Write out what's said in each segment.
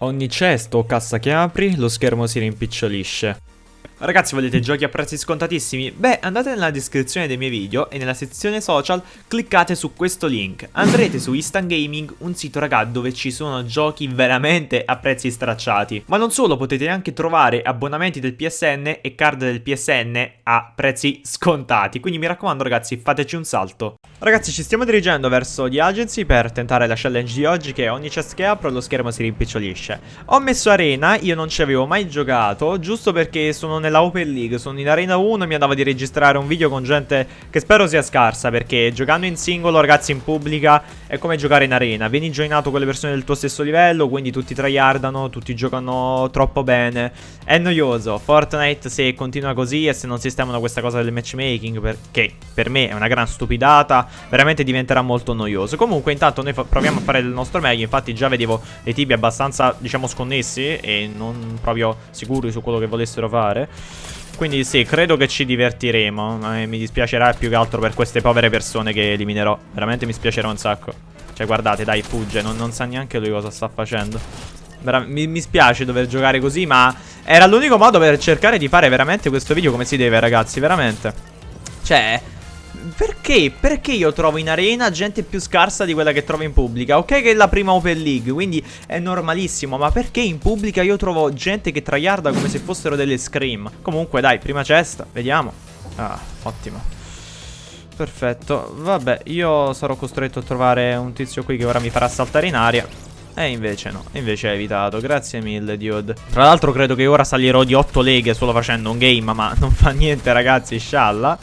Ogni cesto o cassa che apri, lo schermo si rimpicciolisce. Ragazzi volete giochi a prezzi scontatissimi? Beh andate nella descrizione dei miei video e nella sezione social cliccate su questo link Andrete su Instant Gaming, un sito raga dove ci sono giochi veramente a prezzi stracciati Ma non solo, potete anche trovare abbonamenti del PSN e card del PSN a prezzi scontati Quindi mi raccomando ragazzi fateci un salto Ragazzi ci stiamo dirigendo verso The Agency per tentare la challenge di oggi che ogni chest che apro lo schermo si rimpicciolisce. Ho messo Arena, io non ci avevo mai giocato giusto perché sono nella Open League, sono in Arena 1 e mi andava di registrare un video con gente che spero sia scarsa perché giocando in singolo ragazzi in pubblica è come giocare in arena, vieni joinato con le persone del tuo stesso livello, quindi tutti tryhardano, tutti giocano troppo bene, è noioso, Fortnite se continua così e se non sistemano questa cosa del matchmaking perché per me è una gran stupidata, veramente diventerà molto noioso, comunque intanto noi proviamo a fare il nostro meglio, infatti già vedevo dei tipi abbastanza diciamo sconnessi e non proprio sicuri su quello che volessero fare. Quindi sì, credo che ci divertiremo. Eh, Mi dispiacerà più che altro per queste povere persone che eliminerò. Veramente mi spiacerà un sacco. Cioè guardate, dai, fugge. Non, non sa neanche lui cosa sta facendo. Mi, mi spiace dover giocare così, ma era l'unico modo per cercare di fare veramente questo video come si deve, ragazzi, veramente. Cioè, perché? Perché io trovo in arena gente più scarsa di quella che trovo in pubblica? Ok che è la prima Open League, quindi è normalissimo, ma perché in pubblica io trovo gente che tryharda come se fossero delle scream? Comunque dai, prima cesta, vediamo. Ah, ottimo. Perfetto, vabbè, io sarò costretto a trovare un tizio qui che ora mi farà saltare in aria. E invece no, invece hai evitato, grazie mille dude Tra l'altro credo che ora salirò di 8 leghe solo facendo un game Ma non fa niente ragazzi, scialla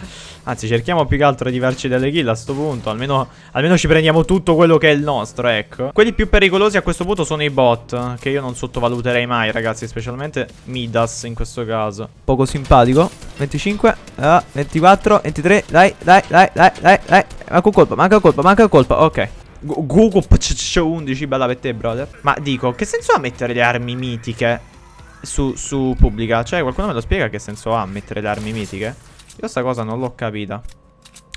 Anzi cerchiamo più che altro di farci delle kill a sto punto almeno, almeno ci prendiamo tutto quello che è il nostro ecco. Quelli più pericolosi a questo punto sono i bot Che io non sottovaluterei mai ragazzi Specialmente Midas in questo caso. Poco simpatico. 25 uh, 24 23 Dai dai dai dai dai dai. Manca un colpo manca un colpo manca un colpo Ok. Google 11 bella per te brother. Ma dico che senso ha mettere le armi mitiche su, su pubblica Cioè qualcuno me lo spiega che senso ha mettere le armi mitiche io sta cosa non l'ho capita.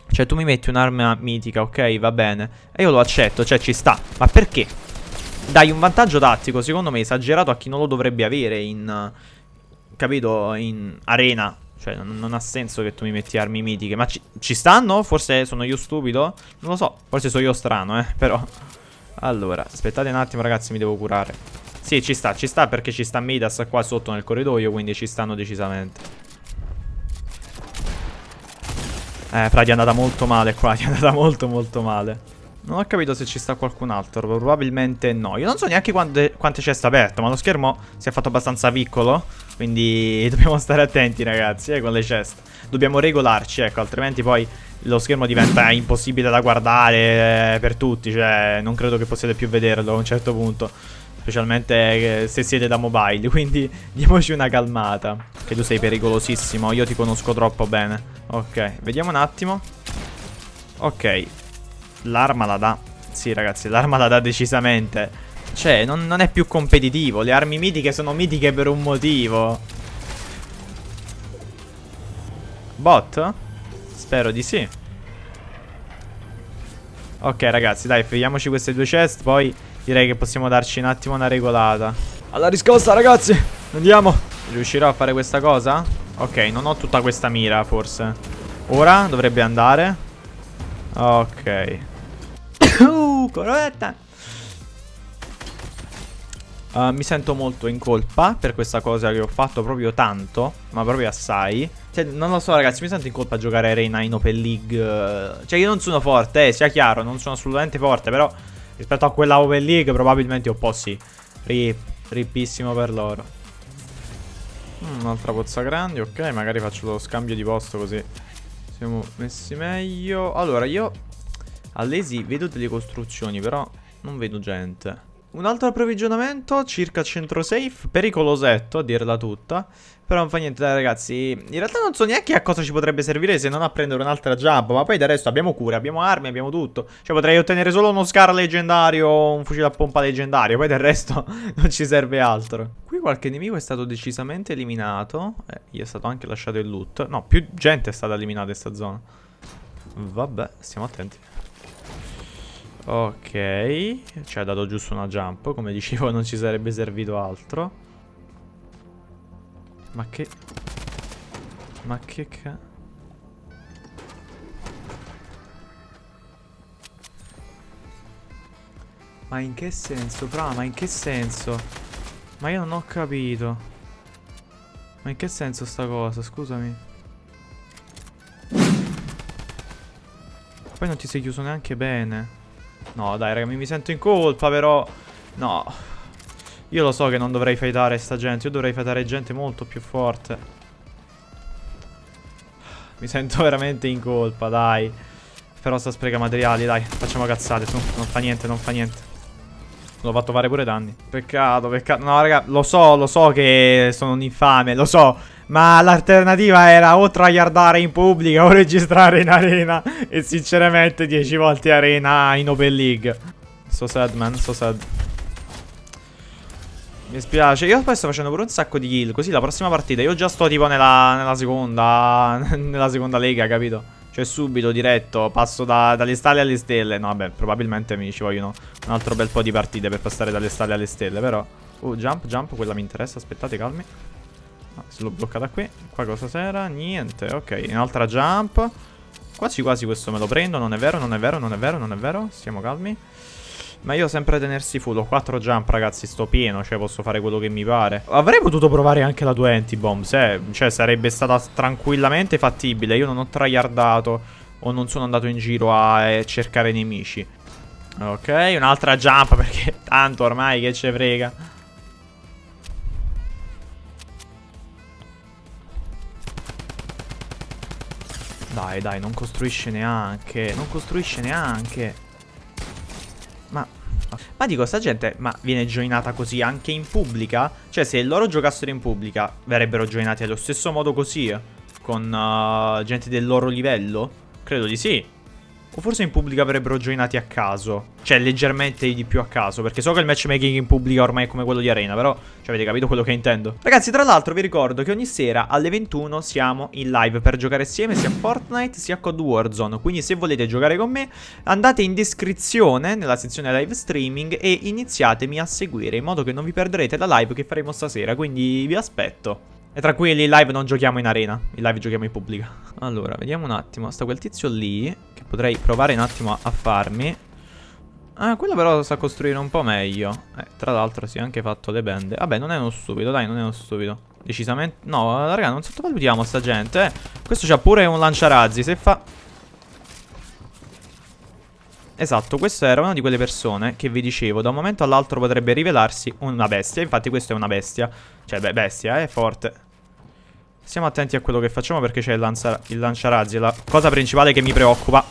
Cioè tu mi metti un'arma mitica, ok, va bene. E io lo accetto, cioè ci sta. Ma perché? Dai un vantaggio tattico, secondo me, esagerato a chi non lo dovrebbe avere in... Capito? In arena. Cioè non, non ha senso che tu mi metti armi mitiche. Ma ci, ci stanno? Forse sono io stupido? Non lo so. Forse sono io strano, eh. Però... Allora, aspettate un attimo ragazzi, mi devo curare. Sì, ci sta, ci sta perché ci sta Midas qua sotto nel corridoio, quindi ci stanno decisamente. Eh, fra, è andata molto male qua, è andata molto molto male. Non ho capito se ci sta qualcun altro, probabilmente no. Io non so neanche quante, quante ceste aperto, ma lo schermo si è fatto abbastanza piccolo. Quindi dobbiamo stare attenti ragazzi, eh, con le ceste. Dobbiamo regolarci, ecco, altrimenti poi lo schermo diventa impossibile da guardare eh, per tutti. Cioè, non credo che possiate più vederlo a un certo punto. Specialmente eh, se siete da mobile Quindi diamoci una calmata Che tu sei pericolosissimo Io ti conosco troppo bene. Ok, vediamo un attimo. Ok L'arma la dà. Sì ragazzi, l'arma la dà decisamente. Cioè, non, non è più competitivo Le armi mitiche sono mitiche per un motivo. Bot? Spero di sì. Ok ragazzi, dai, finiamoci queste due chest Poi Direi che possiamo darci un attimo una regolata. Alla riscossa ragazzi! Andiamo! Riuscirò a fare questa cosa? Ok, non ho tutta questa mira forse. Ora dovrebbe andare. Ok. Uh, corretta uh, Mi sento molto in colpa Per questa cosa che ho fatto proprio tanto Ma proprio assai. Cioè, non lo so ragazzi, mi sento in colpa a giocare Arena in Open League Cioè, io non sono forte, eh, sia chiaro Non sono assolutamente forte, però Rispetto a quella Open League probabilmente un po' sì. Rip, rippissimo per loro. Mm, un'altra pozza grande, ok, magari faccio lo scambio di posto così siamo messi meglio. Allora, io all'esi vedo delle costruzioni, però non vedo gente. Un altro approvvigionamento circa centro safe, pericolosetto a dirla tutta. Però non fa niente dai ragazzi, in realtà non so neanche a cosa ci potrebbe servire se non a prendere un'altra jump. Ma poi del resto abbiamo cure, abbiamo armi, abbiamo tutto. Cioè potrei ottenere solo uno scar leggendario o un fucile a pompa leggendario. Poi del resto non ci serve altro. Qui qualche nemico è stato decisamente eliminato. Eh, gli è stato anche lasciato il loot. No, più gente è stata eliminata in questa zona. Vabbè, stiamo attenti. Ok, ci ha dato giusto una jump, come dicevo non ci sarebbe servito altro. Ma che... Ma che ca... Ma in che senso, Fra? Ma in che senso? Ma io non ho capito. Ma in che senso sta cosa? Scusami. Poi non ti sei chiuso neanche bene. No, dai, raga, mi, sento in colpa, però... No. Io lo so che non dovrei fightare sta gente. Io dovrei fightare gente molto più forte. Mi sento veramente in colpa, dai. Però sta spreca materiali, dai. Facciamo cazzate, su. Non fa niente, non fa niente. L'ho fatto fare pure danni. Peccato, peccato. No, raga, lo so, lo so che sono un infame, lo so. Ma l'alternativa era o tryhardare in pubblica o registrare in arena. E sinceramente 10 volte arena in Open League. So sad, man, so sad. Mi spiace. Io poi sto facendo pure un sacco di kill. Così la prossima partita io già sto tipo nella, nella seconda. nella seconda lega, capito? Cioè subito, diretto, passo da, dalle stalle alle stelle. No, vabbè, probabilmente mi ci vogliono un altro bel po' di partite per passare dalle stalle alle stelle, però... Uh, jump, jump, quella mi interessa, aspettate, calmi. Ah, se l'ho bloccata qui. Qua cosa c'era? Niente, ok. Un'altra jump. Quasi quasi questo me lo prendo, non è vero, non è vero, non è vero, non è vero. Stiamo calmi. Ma io sempre tenersi full, ho 4 jump ragazzi, sto pieno, cioè posso fare quello che mi pare Avrei potuto provare anche la 20 bombs, eh Cioè sarebbe stata tranquillamente fattibile Io non ho tryhardato o non sono andato in giro a eh, cercare nemici Ok, un'altra jump perché tanto ormai che ce frega Dai, dai, non costruisce neanche. Non costruisce neanche. Ma... Ma dico, sta gente ma viene joinata così anche in pubblica? Cioè, se loro giocassero in pubblica, verrebbero joinati allo stesso modo così? Con uh, gente del loro livello? Credo di sì. O forse in pubblica avrebbero joinati a caso. Cioè, leggermente di più a caso. Perché so che il matchmaking in pubblica ormai è come quello di Arena. Però, cioè, avete capito quello che intendo. Ragazzi, tra l'altro vi ricordo che ogni sera alle 21 siamo in live per giocare assieme sia a Fortnite sia a Code Warzone. Quindi se volete giocare con me, andate in descrizione nella sezione live streaming e iniziatemi a seguire. In modo che non vi perderete la live che faremo stasera. Quindi vi aspetto. E tranquilli, in live non giochiamo in arena, in live giochiamo in pubblica. Allora, vediamo un attimo, sta quel tizio lì, che potrei provare un attimo a, farmi. Ah, quello però sa costruire un po' meglio. Eh, tra l'altro si è anche fatto le bende. Vabbè, non è uno stupido, dai, non è uno stupido. Decisamente... No, raga, non sottovalutiamo sta gente, eh. Questo c'ha pure un lanciarazzi, se fa... Esatto, questa era una di quelle persone che vi dicevo, da un momento all'altro potrebbe rivelarsi una bestia, infatti questa è una bestia, cioè beh, bestia, è forte. Stiamo attenti a quello che facciamo perché c'è il, lanza il lanciarazzi, la cosa principale che mi preoccupa.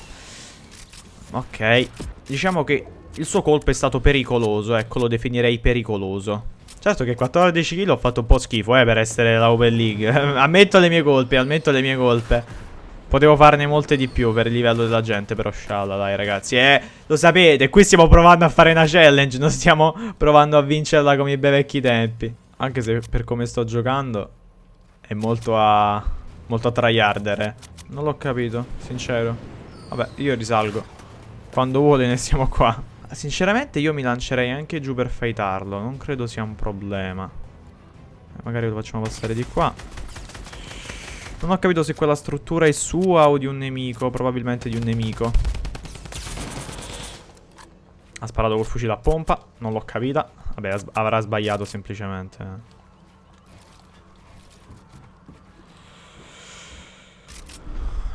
Ok, diciamo che il suo colpo è stato pericoloso, ecco, lo definirei pericoloso. Certo che 14 kill ho fatto un po' schifo, eh, per essere la Open League. ammetto le mie colpe, ammetto le mie colpe. Potevo farne molte di più per il livello della gente, però scialla, dai ragazzi. Eh, lo sapete, qui stiamo provando a fare una challenge, non stiamo provando a vincerla come i bei vecchi tempi. Anche se per come sto giocando è molto a... molto a tryharder, eh. Non l'ho capito, sincero. Vabbè, io risalgo. Quando vuole ne siamo qua. Sinceramente io mi lancerei anche giù per fightarlo. Non credo sia un problema. Eh, magari lo facciamo passare di qua. Non ho capito se quella struttura è sua o di un nemico. Probabilmente di un nemico. Ha sparato col fucile a pompa. Non l'ho capita. Vabbè, avrà sbagliato semplicemente.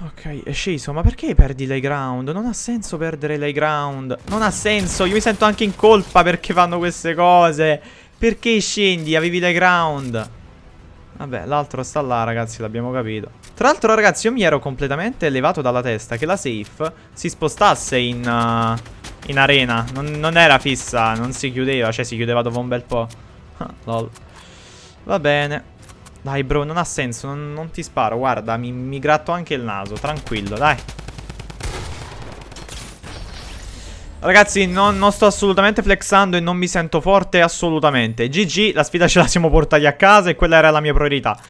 Ok, è sceso. Ma perché perdi l'high ground? Non ha senso perdere l'high ground. Non ha senso. Io mi sento anche in colpa perché fanno queste cose. Perché scendi? Avevi l'high ground. Vabbè, l'altro sta là, ragazzi, l'abbiamo capito. Tra l'altro, ragazzi, io mi ero completamente levato dalla testa che la safe si spostasse in, uh, in arena. Non, non, era fissa, non si chiudeva. Cioè, si chiudeva dopo un bel po'. Lol. Va bene. Dai bro, non ha senso, non, non ti sparo, guarda, mi, mi gratto anche il naso, tranquillo, dai. Ragazzi, non, non, sto assolutamente flexando e non mi sento forte assolutamente. GG, la sfida ce la siamo portati a casa e quella era la mia priorità.